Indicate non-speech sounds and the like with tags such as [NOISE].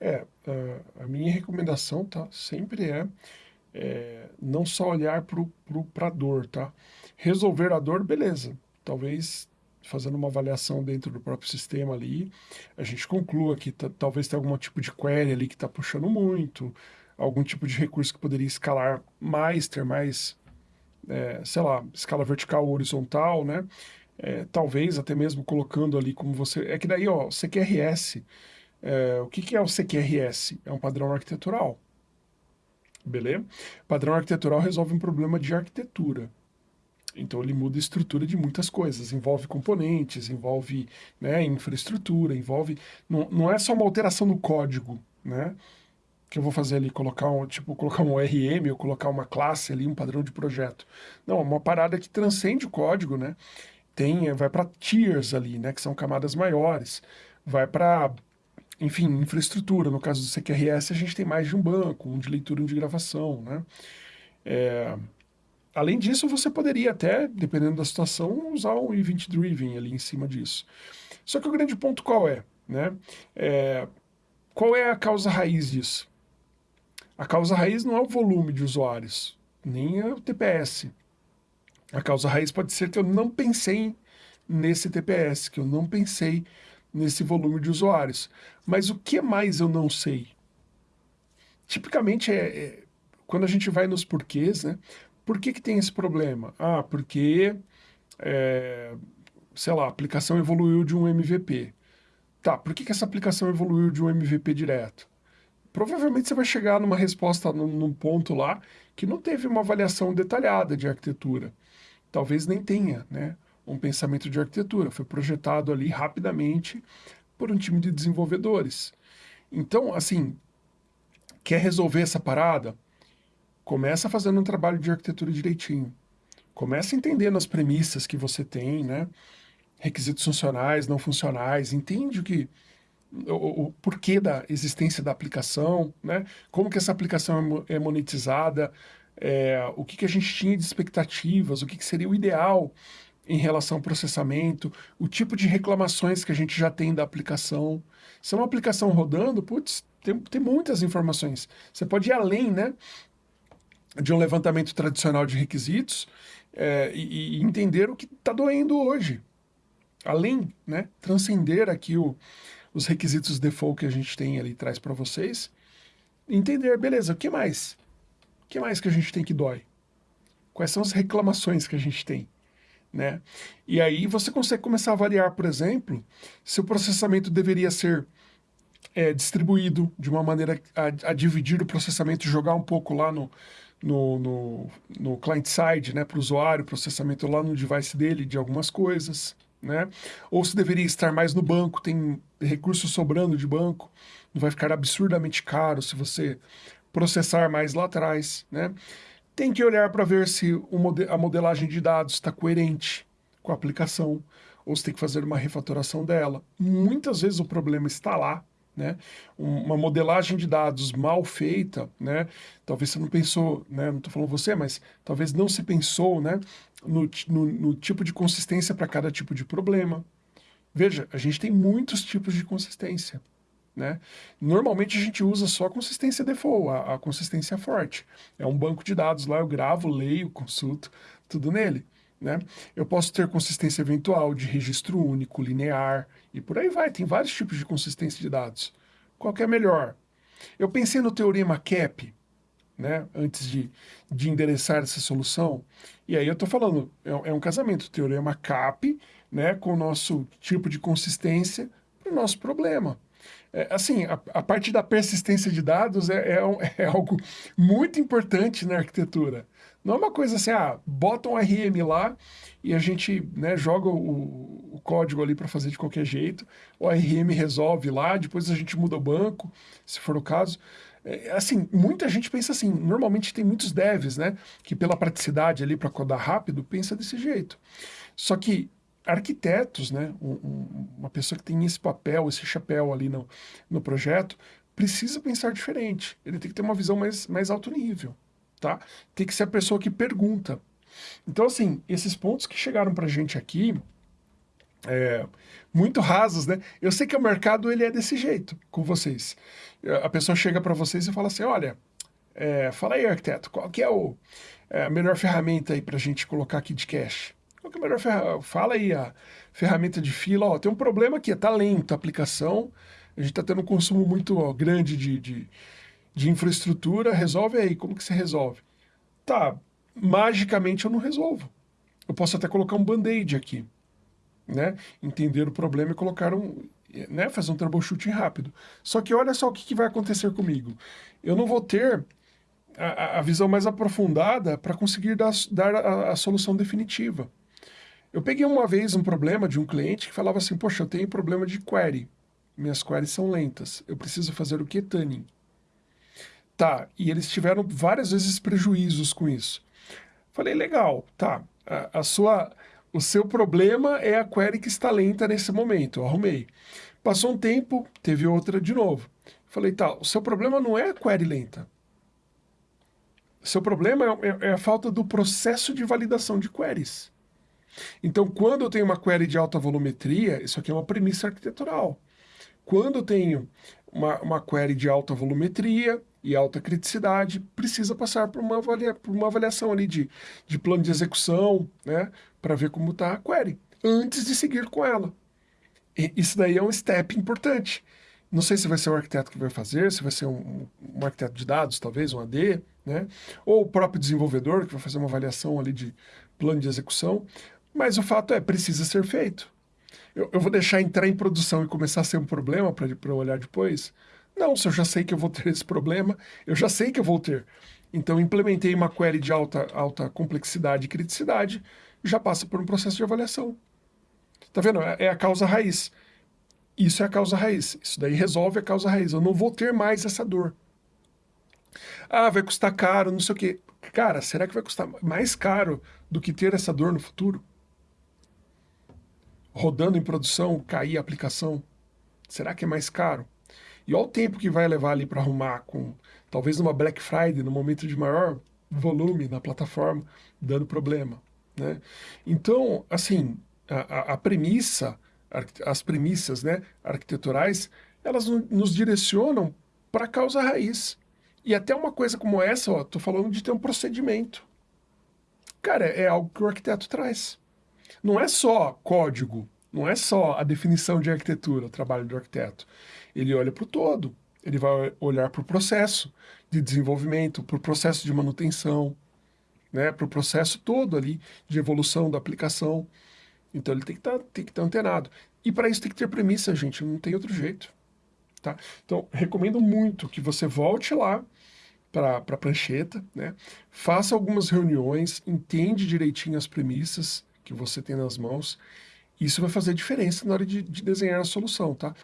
É, a minha recomendação, tá, sempre é, é não só olhar para a dor, tá? Resolver a dor, beleza. Talvez fazendo uma avaliação dentro do próprio sistema ali, a gente conclua que talvez tenha algum tipo de query ali que está puxando muito, algum tipo de recurso que poderia escalar mais, ter mais, é, sei lá, escala vertical ou horizontal, né? É, talvez até mesmo colocando ali como você... É que daí, ó, CQRS, é, o que, que é o CQRS? É um padrão arquitetural, beleza? Padrão arquitetural resolve um problema de arquitetura. Então ele muda a estrutura de muitas coisas, envolve componentes, envolve né, infraestrutura, envolve... Não, não é só uma alteração no código, né? Que eu vou fazer ali, colocar um, tipo, colocar um RM ou colocar uma classe ali, um padrão de projeto. Não, é uma parada que transcende o código, né? Tem, vai para tiers ali, né? Que são camadas maiores. Vai para enfim, infraestrutura. No caso do CQRS, a gente tem mais de um banco, um de leitura, um de gravação, né? É, Além disso, você poderia até, dependendo da situação, usar um Event Driven ali em cima disso. Só que o grande ponto qual é? Né? é qual é a causa raiz disso? A causa raiz não é o volume de usuários, nem é o TPS. A causa raiz pode ser que eu não pensei nesse TPS, que eu não pensei nesse volume de usuários. Mas o que mais eu não sei? Tipicamente, é, é quando a gente vai nos porquês, né? Por que, que tem esse problema? Ah, porque, é, sei lá, a aplicação evoluiu de um MVP. Tá, por que, que essa aplicação evoluiu de um MVP direto? Provavelmente você vai chegar numa resposta num, num ponto lá que não teve uma avaliação detalhada de arquitetura. Talvez nem tenha, né? Um pensamento de arquitetura. Foi projetado ali rapidamente por um time de desenvolvedores. Então, assim, quer resolver essa parada? Começa fazendo um trabalho de arquitetura direitinho. Começa entendendo as premissas que você tem, né? Requisitos funcionais, não funcionais, entende o que o, o, porquê da existência da aplicação, né? Como que essa aplicação é, é monetizada, é, o que, que a gente tinha de expectativas, o que, que seria o ideal em relação ao processamento, o tipo de reclamações que a gente já tem da aplicação. Se é uma aplicação rodando, putz, tem, tem muitas informações. Você pode ir além, né? de um levantamento tradicional de requisitos é, e, e, entender o que está doendo hoje. Além, né, transcender aqui o, os requisitos default que a gente tem ali traz para vocês, entender, beleza, o que mais? O que mais que a gente tem que dói? Quais são as reclamações que a gente tem? Né? E aí você consegue começar a avaliar, por exemplo, se o processamento deveria ser é, distribuído de uma maneira a, a dividir o processamento, jogar um pouco lá no, no, no, no client-side, né, para o usuário, processamento lá no device dele de algumas coisas, né? Ou se deveria estar mais no banco, tem recursos sobrando de banco, não vai ficar absurdamente caro se você processar mais lá atrás, né? Tem que olhar para ver se a modelagem de dados está coerente com a aplicação, ou se tem que fazer uma refatoração dela. Muitas vezes o problema está lá, né? Uma modelagem de dados mal feita, né? Talvez você não pensou, né? Não estou falando você, mas talvez não se pensou, né? No, no, no tipo de consistência para cada tipo de problema. Veja, a gente tem muitos tipos de consistência. Né? Normalmente a gente usa só a consistência default, a, a, consistência forte. É um banco de dados lá, eu gravo, leio, consulto, tudo nele. Né? Eu posso ter consistência eventual de registro único, linear, e por aí vai. Tem vários tipos de consistência de dados. Qual que é melhor? Eu pensei no teorema CAP, né, antes de, de endereçar essa solução, e aí eu estou falando, é, é, um casamento, teorema CAP, né, com o nosso tipo de consistência para o nosso problema. É, assim, a, a, parte da persistência de dados é, é, [LAUGHS] é algo muito importante na arquitetura. Não é uma coisa assim, ah, bota um RM lá e a gente né, joga o, o código ali para fazer de qualquer jeito, o RM resolve lá, depois a gente muda o banco, se for o caso. É, assim, muita gente pensa assim, normalmente tem muitos devs, né, que pela praticidade ali para codar rápido, pensa desse jeito. Só que arquitetos, né, um, um, uma pessoa que tem esse papel, esse chapéu ali no, no projeto, precisa pensar diferente. Ele tem que ter uma visão mais, mais alto nível tá? Tem que ser a pessoa que pergunta. Então, assim, esses pontos que chegaram pra gente aqui, é, muito rasas, né? Eu sei que o mercado ele é desse jeito com vocês. A pessoa chega para vocês e fala assim, olha, é, fala aí, arquiteto, qual que é, o, é a melhor ferramenta aí para a gente colocar aqui de cache? A melhor? Fala aí a ferramenta de fila, ó, tem um problema aqui, tá lento a aplicação, a gente está tendo um consumo muito ó, grande de, de, de infraestrutura, resolve aí, como que você resolve? Tá, magicamente eu não resolvo. Eu posso até colocar um band-aid aqui, né? Entender o problema e colocar um, né? Fazer um troubleshooting rápido. Só que olha só o que, que vai acontecer comigo. Eu não vou ter a, a visão mais aprofundada para conseguir dar, dar a, a, solução definitiva. Eu peguei uma vez um problema de um cliente que falava assim, poxa, eu tenho problema de query. Minhas queries são lentas. Eu preciso fazer o que? Tá, e eles tiveram várias vezes prejuízos com isso. Falei, legal, tá, a, a sua, o seu problema é a query que está lenta nesse momento, eu arrumei. Passou um tempo, teve outra de novo. Falei, tá, o seu problema não é a query lenta. O seu problema é, é, é a falta do processo de validação de queries. Então, quando eu tenho uma query de alta volumetria, isso aqui é uma premissa arquitetural. Quando eu tenho uma, uma query de alta volumetria e alta criticidade, precisa passar por uma, avalia, por uma avaliação ali de, de plano de execução, né, para ver como está a query, antes de seguir com ela. E isso daí é um step importante. Não sei se vai ser o arquiteto que vai fazer, se vai ser um, um arquiteto de dados, talvez, um AD, né? ou o próprio desenvolvedor que vai fazer uma avaliação ali de plano de execução, mas o fato é, precisa ser feito. Eu, eu vou deixar entrar em produção e começar a ser um problema para eu olhar depois? Não, se eu já sei que eu vou ter [LAUGHS] esse problema, eu já sei que eu vou ter. Então, implementei uma query de alta, alta complexidade e criticidade, já passa por um processo de avaliação. Tá vendo? É, é a causa raiz. Isso é a causa raiz. Isso daí resolve a causa raiz. Eu não vou ter mais essa dor. Ah, vai custar caro, não sei o quê. Cara, será que vai custar mais caro do que ter essa dor no futuro? Rodando em produção, cair a aplicação? Será que é mais caro? E olha o tempo que vai levar ali para arrumar com, talvez numa Black Friday, no momento de maior volume na plataforma, dando problema. Né? Então, assim, a, a premissa, as premissas né, arquiteturais, elas nos direcionam para a causa raiz. E até uma coisa como essa, tô falando de ter um procedimento. Cara, é algo que o arquiteto traz não é só código, não é só a definição de arquitetura, o trabalho do arquiteto. Ele olha para o todo, ele vai olhar para o processo de desenvolvimento, para o processo de manutenção, né, para o processo todo ali de evolução da aplicação. Então ele tem que tá, estar tá antenado. E para isso tem que ter premissa, gente, não tem outro jeito. Tá? Então, recomendo muito que você volte lá para a prancheta, né? faça algumas reuniões, entende direitinho as premissas, que você tem nas mãos, isso vai fazer diferença na hora de, de desenhar a solução, tá?